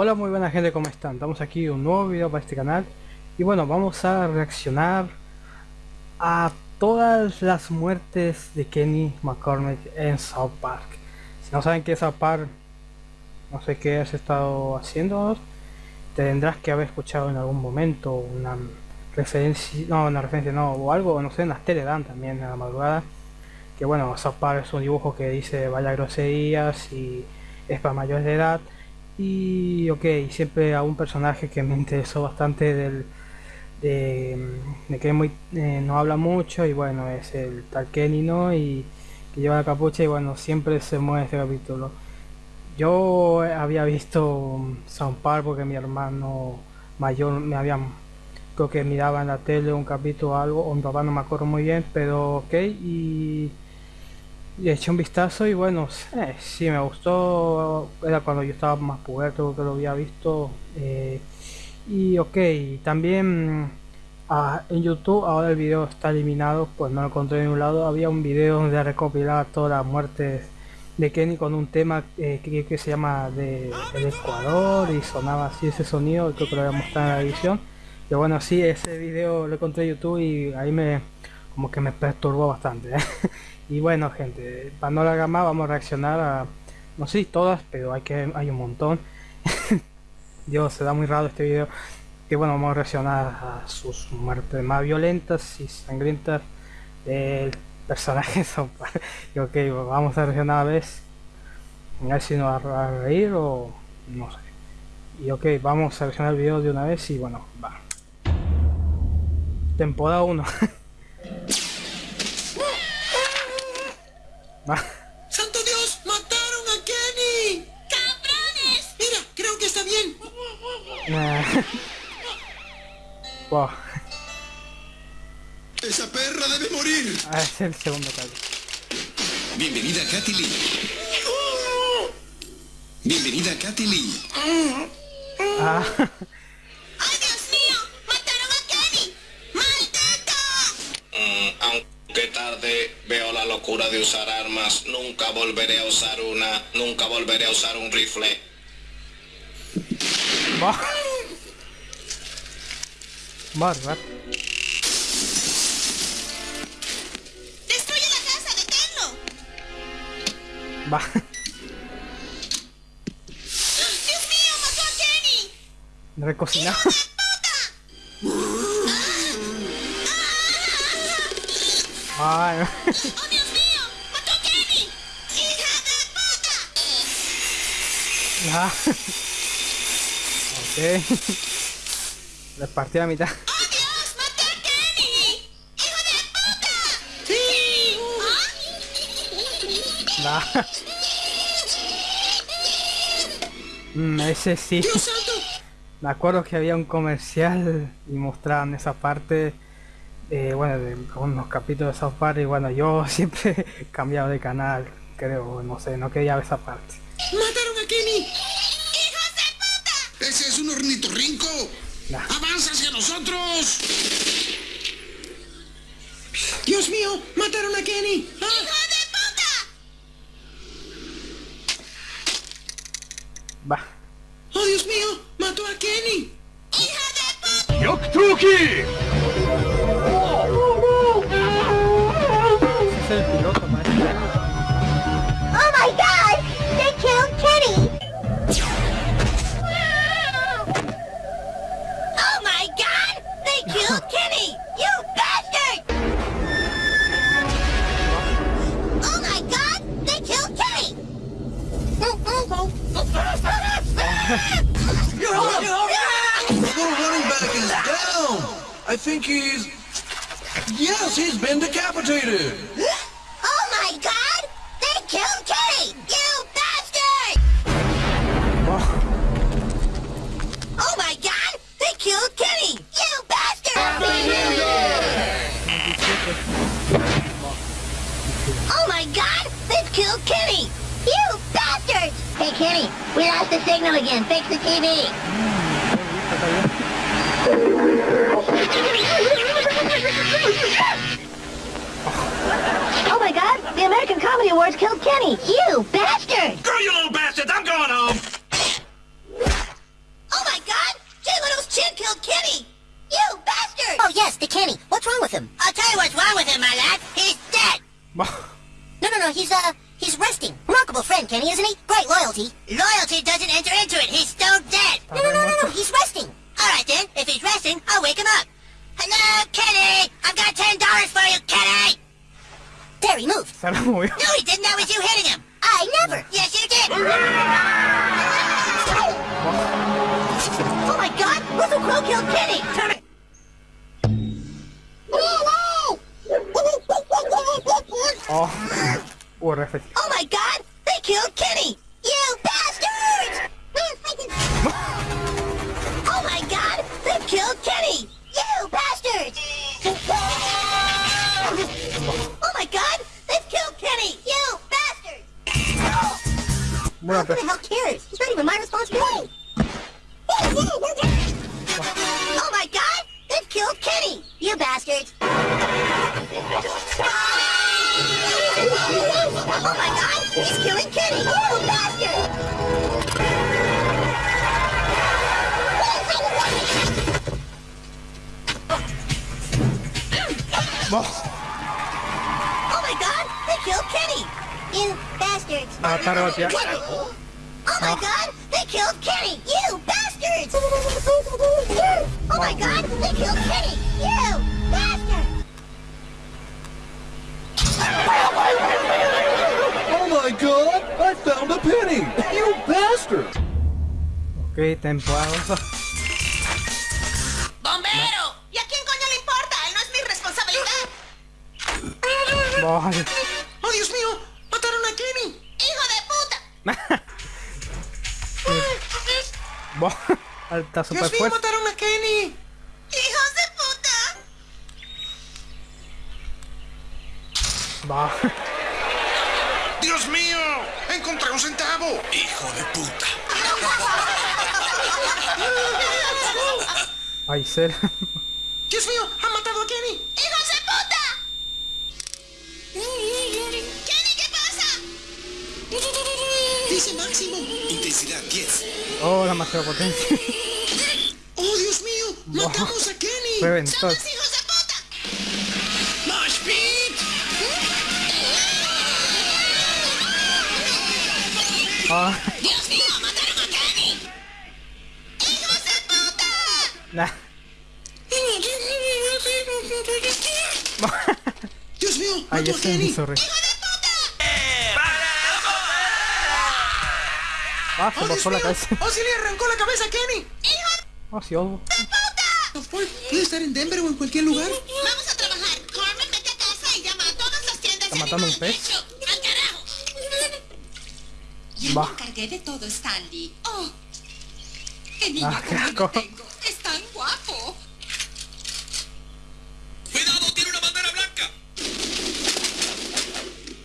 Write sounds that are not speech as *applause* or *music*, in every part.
Hola muy buena gente, ¿cómo están? Estamos aquí un nuevo video para este canal y bueno, vamos a reaccionar a todas las muertes de Kenny McCormick en South Park. Si no saben qué es South Park, no sé qué has estado haciendo, tendrás que haber escuchado en algún momento una referencia, no, una referencia no, o algo, no sé, en las teledan también a la madrugada, que bueno, South Park es un dibujo que dice vaya groserías y es para mayores de edad y ok, siempre a un personaje que me interesó bastante del de, que muy, eh, no habla mucho y bueno, es el tal Kenny, ¿no? Y que lleva la capucha y bueno, siempre se mueve este capítulo. Yo había visto Sound Park porque mi hermano mayor me había creo que miraba en la tele un capítulo o algo, o mi papá no me acuerdo muy bien, pero ok, y y eché un vistazo y bueno, eh, sí me gustó, era cuando yo estaba más puberto que lo había visto. Eh, y ok, también ah, en YouTube ahora el video está eliminado, pues no lo encontré en un lado. Había un video donde recopilaba todas las muertes de Kenny con un tema eh, que, se llama de, El Ecuador y sonaba así ese sonido, creo que lo voy a mostrar en la edición. Y bueno, sí, ese video lo encontré en YouTube y ahí me como que me perturbó bastante. *laughs* Y bueno gente, la más vamos a reaccionar a, no sé si todas, pero hay que hay un montón. *laughs* Dios, se da muy raro este video. Que bueno, vamos a reaccionar a sus muertes más violentas y sangrientas del personaje *laughs* y ok, vamos a reaccionar a ver, a ver si nos va a reír o no sé. Y ok, vamos a reaccionar el video de una vez y bueno, va. Temporada 1. *laughs* ¡Santo Dios! ¡Mataron a Kenny! ¡Cabrones! Mira, creo que está bien. wow. Esa perra debe morir. Ah, es el segundo caso. Bienvenida Katy Lee. Bienvenida Katy Lee. Ah. *laughs* Que tarde veo la locura de usar armas, nunca volveré a usar una, nunca volveré a usar un rifle. Bárbaro. ¡Destruye la casa! ¡Deténlo! Va. ¡Dios mío! ¡Mató a Kenny! Recocinado. Ay. ¡Oh, Dios mío! ¡Mató a Kenny! ¡Hija de puta! Ok. Le partí a la mitad. ¡Oh, Dios! ¡Maté a Kenny! ¡Hijo de puta! ¡Sí! Nah. Mm, ese sí. Me acuerdo que había un comercial y mostraban esa parte. Eh, bueno, de unos capítulos de South Park y bueno, yo *laughs* siempre he cambiado de canal, creo, no sé, no quería ver esa parte. ¡Mataron a Kenny! ¡Hijos de puta! ¡Ese es un ornitorrinco! Nah. ¡Avanza hacia nosotros! ¡Dios mío! ¡Mataron a Kenny! ¡Ah! ¡Hijo de puta! Va. ¡Oh, Dios mío! ¡Mató a Kenny! ¡Hija de puta! Ese The running back is down. I think he's... Yes, he's been decapitated. We lost the signal again. Fix the TV. oh my god, the American Comedy Awards killed Kenny. You bastard! Girl, you little bastards, I'm going home. Oh my god, Jay Leno's chin killed Kenny. You bastard! Oh yes, the Kenny. What's wrong with him? I'll tell you what's wrong with him, my lad. He's dead. no, no, no, he's, uh, he's resting. Remarkable friend, Kenny, isn't he? Great loyalty. Loyalty doesn't enter into it. He's still dead. No, no, no, no, no. He's resting. All right then. If he's resting, I'll wake him up. Hello, Kenny. I've got ten dollars for you, Kenny. He moved. Se la movió. No, he didn't. That was you hitting him. I never. Yes, you did. *laughs* Oh my God! Russell Crowe killed Kenny. Uh, He's killing Kenny! You bastard! Bah. Oh my god! They killed Kenny! You bastards! Ah, revolteado. Oh my god! A penny! You bastard! Ok, temporada. ¡Bombero! ¿Y a quién coño le importa? Él no es mi responsabilidad. Vale. ¡Oh, Dios mío! ¡Mataron a Kenny! ¡Hijo de puta! *laughs* Está super ¡Dios mío, mataron a Kenny! ¡Hijos de puta! Bah. ¡Dios mío! ¡Encontré un centavo! ¡Hijo de puta! *laughs* Ay, ser. ¡Dios mío! ¡Han matado a Kenny! ¡Hijos de puta! ¡Kenny, qué pasa! Dice Máximo. Intensidad 10. Oh, demasiada potencia. ¡Oh, Dios mío! ¡Matamos a Kenny! Reventó. ¡Dios mío! ¡Mataron a Kenny! ¡Hijos de puta! Nah. ¡Dios mío! Ay, ¡Mató a ese Kenny! es sorry. Ah, se ¡Oh, Dios la mío! cabeza. ¡Oh, sí le arrancó la cabeza a Kenny! Oh, sí, oh. ¿Puede estar en Denver o en cualquier lugar? Vamos a trabajar. Carmen, vete a casa y llama a todas las tiendas ¿Está matando un pez? Ya Va. me encargué de todo, Stanley. Oh, qué niño Ah, qué como asco. lo tengo. Es tan guapo. ¡Cuidado! ¡Tiene una bandera blanca!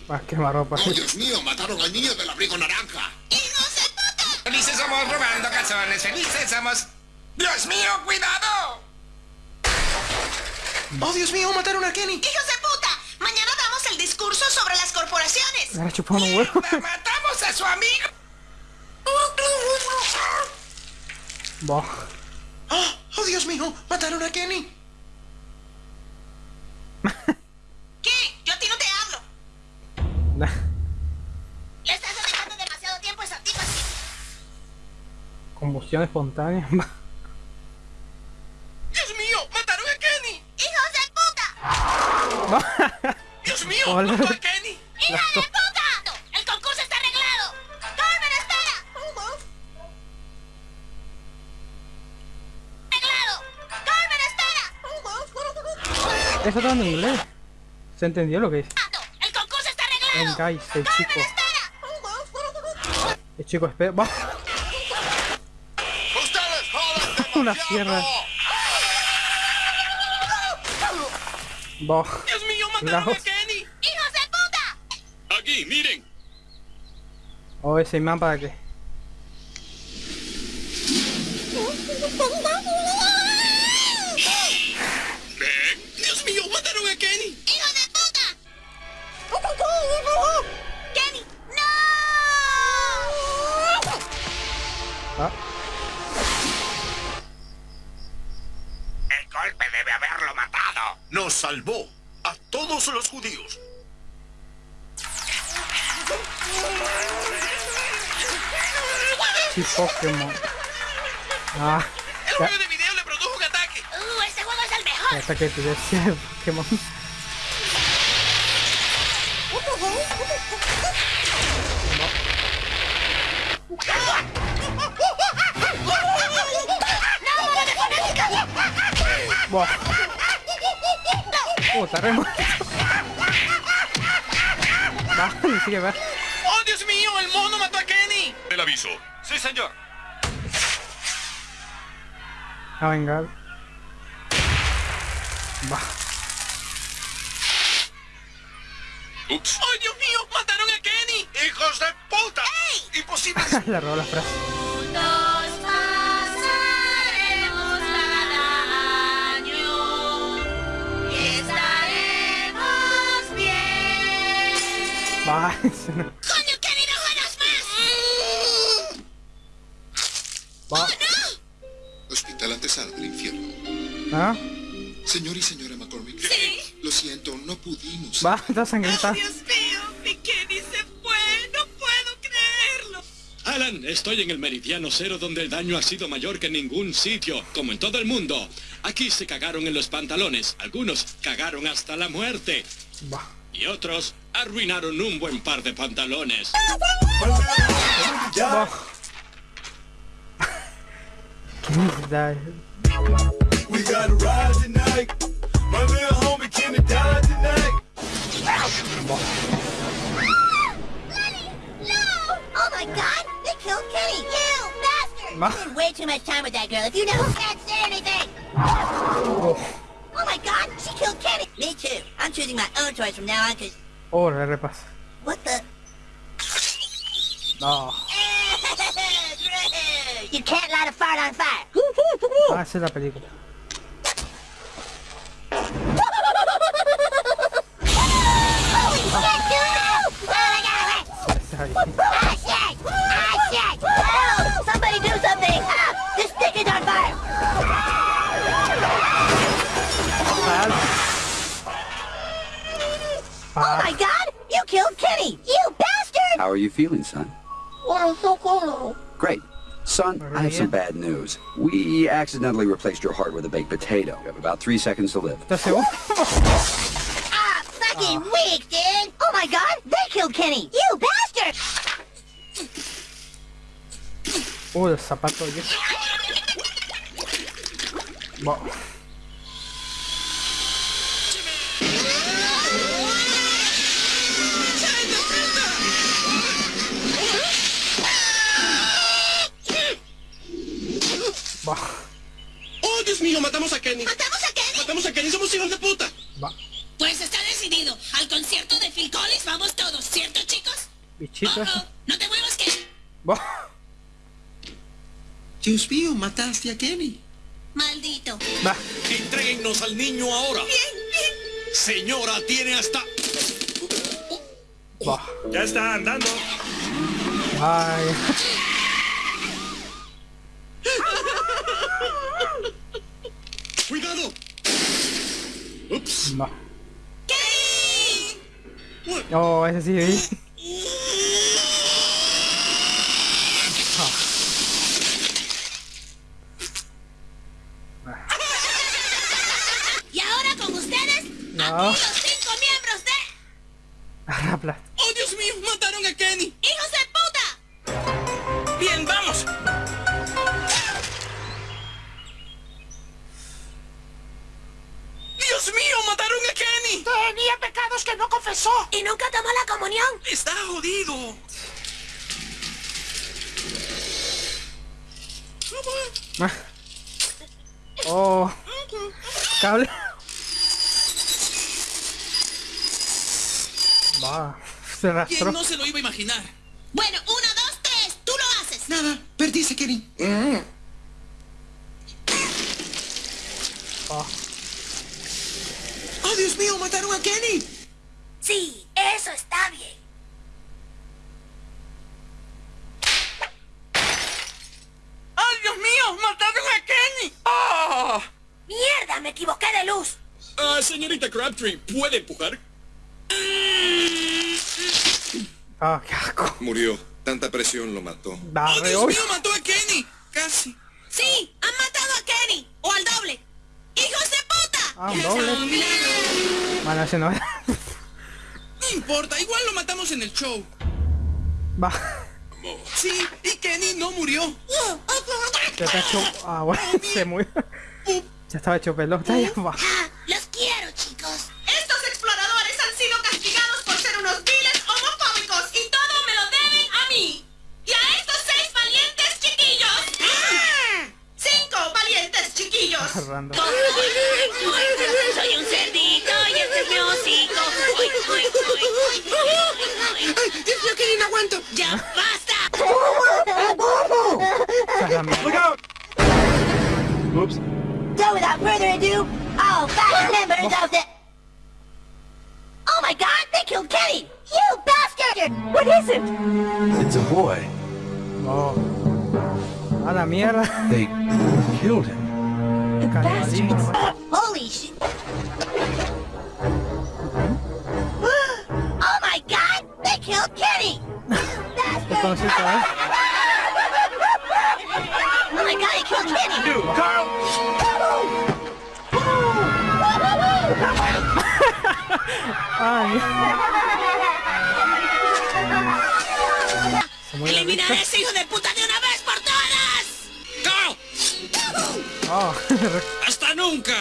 Ah, quemarropa. ¡Oh, Dios mío! ¡Mataron al niño del abrigo naranja! ¡Hijos de puta! ¡Felices somos robando calzones! ¡Felices somos! ¡Dios mío! ¡Cuidado! ¡Oh, Dios mío! ¡Mataron a Kenny! ¡Hijos de puta! Mañana damos el discurso sobre las corporaciones. Me ha chupado un huevo. ¡La matamos a su amigo! Bah. ¡Oh, oh, Dios mío! ¡Mataron a Kenny! *laughs* ¿Qué? Yo a ti no te hablo. Nah. Le estás dedicando demasiado tiempo a esa tipa. Combustión espontánea. *laughs* ¡Dios mío! ¡Mataron a Kenny! ¡Hijos de puta! *laughs* ¡Dios mío! ¡Mató a Kenny! ¡Hija de puta! Está en inglés. ¿Se entendió lo que dice? ¡El concurso está arreglado! En guys, el chico. El chico espera. Bah. ¡Ustedes joden *laughs* Una sierra. Bah. ¡Dios mío! ¡Mataron a. Kenny! ¡Hijos de puta! Aquí, miren. Oh, ese imán para qué. Salvó a todos los judíos. Sí, Pokémon. Ah, El juego de video le produjo un ataque. ¡Uh, este juego es el mejor! hasta que te decía el Re muerto. Va, sigue, va. ¡Oh, Dios mío! ¡El mono mató a Kenny! El aviso. Sí, señor. A vengar. Va. Ups. ¡Oh, Dios mío! ¡Mataron a Kenny! ¡Hijos de puta! ¡Imposible! *laughs* Le robó la frase. Va. ¡Coño, no más! Va. Hospital antesala del infierno. ¿Ah? Señor y señora McCormick. Sí. Lo siento, no pudimos. Va, está sangrienta. Dios mío, mi Kenny se fue. No puedo creerlo. Alan, estoy en el meridiano cero donde el daño ha sido mayor que en ningún sitio, como en todo el mundo. Aquí se cagaron en los pantalones, algunos cagaron hasta la muerte Va. Y otros arruinaron un buen par de pantalones. *laughs* Oh my god! They killed Kenny! You bastard! Ma- You spend way too much time with that girl if you know can't say anything! Oh my god! She killed Kenny! Me too. I'm choosing my own choice from now on because... Oh, le repasa. What the... No. *laughs* you can't light a fart on fire! Ah, esa es la película. Oh my god! You killed Kenny! You bastard! How are you feeling, son? Well so cool. Great. Son, I have some bad news. We accidentally replaced your heart with a baked potato. You have about three seconds to live. That's it. *laughs* Ah, fucking weak, dude! Oh my god! They killed Kenny! You bastard! Uh, el zapato yo. *laughs* Va. ¡Oh, Dios mío! ¡Matamos a Kenny! ¿Matamos a Kenny? ¡Matamos a Kenny! ¡Somos hijos de puta! Va. Pues está decidido. Al concierto de Phil Collins vamos todos, ¿cierto, chicos? Bichito. Oh, oh, no te muevas, Kenny. Va. Dios mío, mataste a Kenny. Maldito. Va. Entréguennos al niño ahora. Señora, tiene hasta... Va. Ya está andando. Ay. ¡Cuidado! Va. Oh, ese sí. Y nunca tomó la comunión. ¡Está jodido! Ah. Oh. Cable. Va. Se ¿Quién arrastró. no se lo iba a imaginar? Bueno, una, dos, tres, tú lo haces. Nada, perdiste, Kenny. Oh. ¡Oh, Dios mío, mataron a Kenny! Sí, eso está bien. ¡Ay, Dios mío! ¡Mataron a Kenny! ¡Ah! Mierda, me equivoqué de luz. Ah, señorita Crabtree, ¿puede empujar? Ah, qué asco. Murió. Tanta presión lo mató. Da, ¡Oh, Dios mío! ¡Mató a Kenny! Casi. Sí, han matado a Kenny. O al doble. ¡Hijos de puta! Ah, un doble. Bueno, ese no era. No importa, igual lo matamos en el show. Va. Sí, y Kenny no murió. Ya está hecho. Ah, bueno, *laughs* se murió. Ya estaba hecho pelota. Ya va. Ah, los quiero, chicos. Estos exploradores han sido castigados por ser unos viles homofóbicos y todo me lo deben a mí. Y a estos seis valientes chiquillos. Cinco valientes chiquillos. Random. Soy un cerdito y este es mi hocico. Uy, uy, uy, Kenny, no aguanto. ¡Ya basta! Esa es la. Oops. So without further ado, all five members of the... Oh my god, they killed Kenny! You bastard! What is it? It's a boy. Oh. A la mierda. They killed him. Canibalismo. Holy *gasps* oh my god, they killed Kenny! ¿Te conocí otra vez? Oh my god, they killed Kenny! Dude, Carl! Ay. *laughs* ¡Eliminar a ese hijo de puta de una vez por todas! ¡No! Oh. *laughs* ¡Hasta nunca!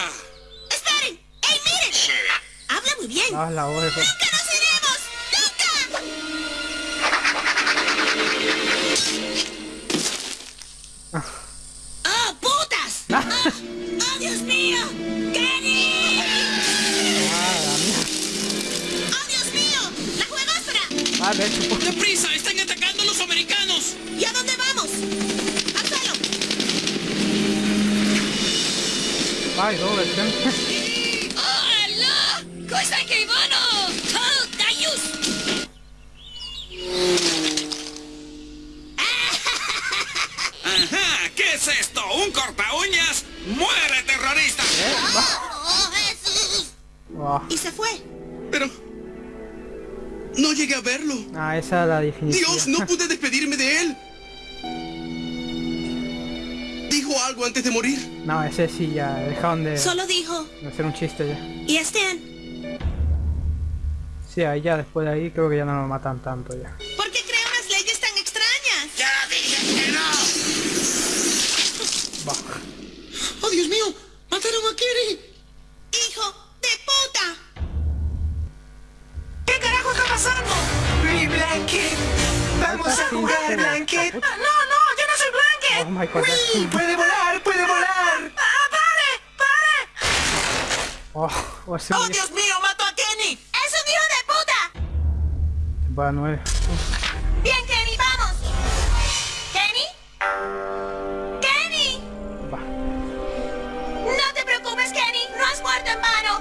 Juegosfera! Ah, de hecho, pues, ¡Deprisa! ¡Están atacando a los americanos! ¿Y a dónde vamos? ¡Al suelo! Ay, doble ¡Muere, terrorista! ¡Oh, Jesús! Oh. Y se fue. Pero... No llegué a verlo. Ah, esa es la definición. Dios, no pude despedirme de él. Dijo algo antes de morir. No, ese sí ya dejaron de, Solo dijo, de hacer un chiste ya. ¿y Stan? Sí, ahí ya después de ahí creo que ya no lo matan tanto ya. ¡Oh, Dios mío! ¡Mató a Kenny! ¡Es un hijo de puta! va nueve. Bien, Kenny, vamos. ¿Kenny? ¡Kenny! Va. No te preocupes, Kenny. No has muerto en vano.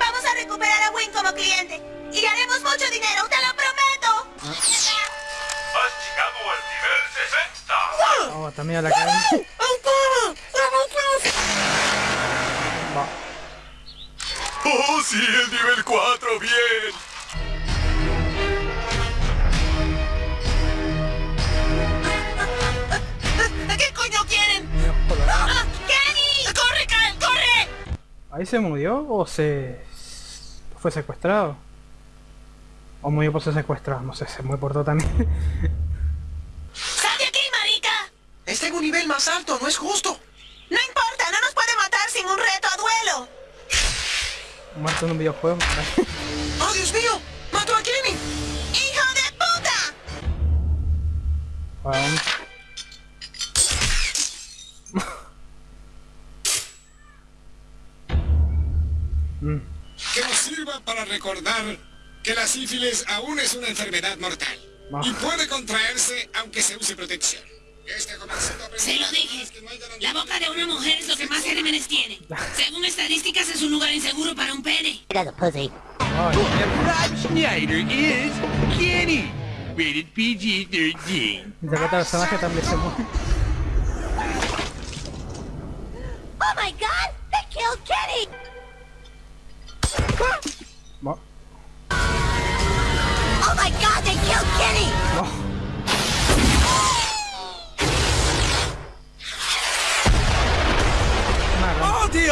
Vamos a recuperar a Wayne como cliente. Y haremos mucho dinero, te lo prometo. Has llegado al nivel 60. Oh, también a la cadena. Va. Oh, sí, el nivel 4, bien. ¿Qué coño quieren? ¡Ah! ¡Corre, Kyle! ¡Corre! ¿Ahí se murió o se fue secuestrado? O murió por ser secuestrado, no sé, se murió por todo también. ¡Sal de aquí, marica! Está en un nivel más alto, no es justo. No importa, no nos puede matar sin un reto a duelo. Muerto en un videojuego. *laughs* ¡Oh, Dios mío! ¡Mató a Kenny! ¡Hijo de puta! Bueno. *laughs* Que nos sirva para recordar que la sífilis aún es una enfermedad mortal. Y puede contraerse aunque se use protección. Se lo dije. La boca de una mujer es lo que más gérmenes tiene. Según estadísticas, es un lugar inseguro para un pene. Schneider is Kenny. Rated PG-13. Dice que este personaje también se muere.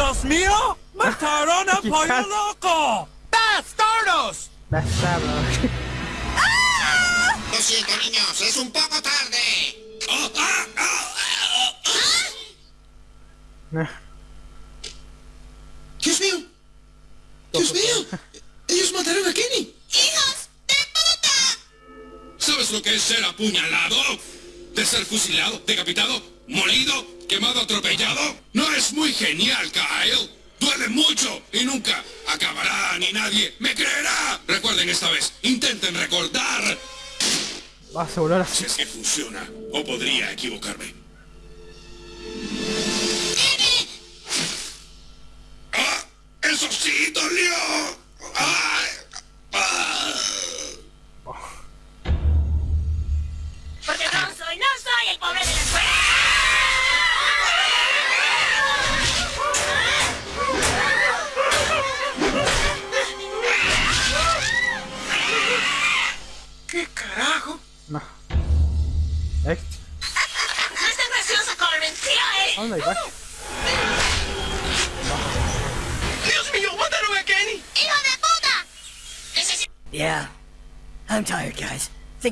Dios mío! ¡Mataron al *laughs* pollo loco! ¡Bastardos! Bastardo. Lo siento, niños, es un poco tarde. Dios mío. Dios mío. Ellos mataron a Kenny. ¡Hijos de puta! ¿Sabes lo que es ser apuñalado? ¿De ser fusilado, decapitado, molido, quemado, atropellado? ¿No es muy genial, Kyle? Duele mucho y nunca acabará ni nadie me creerá. Recuerden esta vez, intenten recordar. Vas a volar así. Si es que funciona, o podría equivocarme.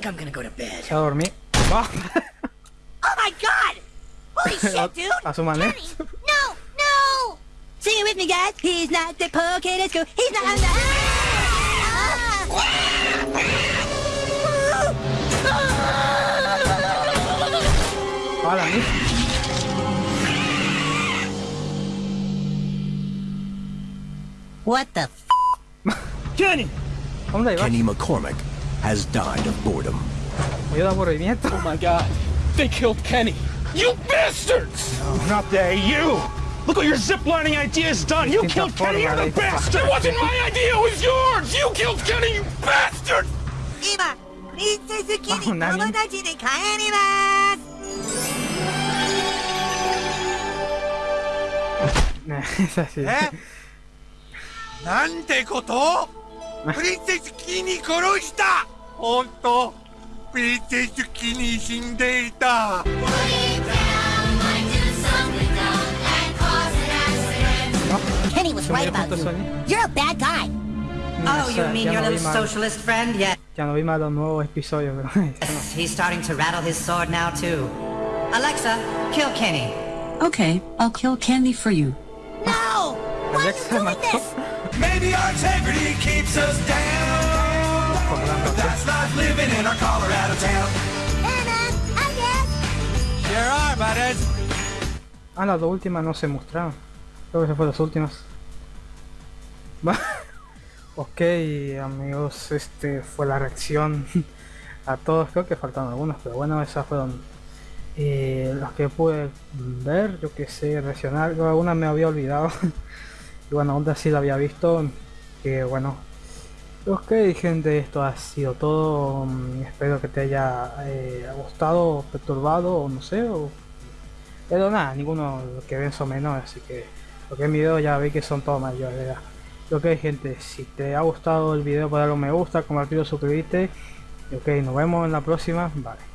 Think I'm gonna go to bed. Ya dormí. Va. *laughs* Oh my god! Holy *laughs* shit, dude! A su manera. No! No! Sing it with me, guys. He's not the pocket at school. He's not. Ah. Hola, mi. What the f? Kenny! Kenny McCormick has died of boredom. Me dio aburrimiento. Oh my god. They killed Kenny. You bastards! No, not they, you! Look what your ziplining idea has done! You Distinta killed Kenny, you're forma the de- bastard! It wasn't my idea, it was yours! You killed Kenny, you bastard! 今、プリンセスキに友何達で帰ります。 *laughs* Es así. えなんてことプリンセスキーに殺した 本当プリンセスキーに死んでいた Kenny was Se right me dio about punto you. Sony. You're a bad guy. Oh, Ya you sé, mean ya your no vi little mal. socialist friend? Yeah. Ya no vi más los nuevos episodios, pero... *laughs* He's starting to rattle his sword now, too. Alexa, kill Kenny. Okay, I'll kill Candy for you. No! Why are you doing this? Maybe our integrity keeps us down But That's life living in our Colorado town Hey man, I guess. Sure are, buddies Ah, las dos últimas no se mostraron. Creo que se fueron las últimas. *laughs* Ok, amigos, este fue la reacción *laughs* a todos. Creo que faltaron algunos, pero bueno, esas fueron eh, los que pude ver. Yo que sé, reaccionar. Yo algunas me había olvidado. *laughs* y bueno, otra sí la había visto. Que bueno. Ok, gente, esto ha sido todo. mm, Espero que te haya eh, gustado, perturbado, o no sé, pero nada, ninguno que ven son menores, así que lo que es video ya veis que son todos mayores de edad. Ok gente, si te ha gustado el video, pues darle un me gusta, compartirlo, suscribirte. Ok, nos vemos en la próxima. Vale.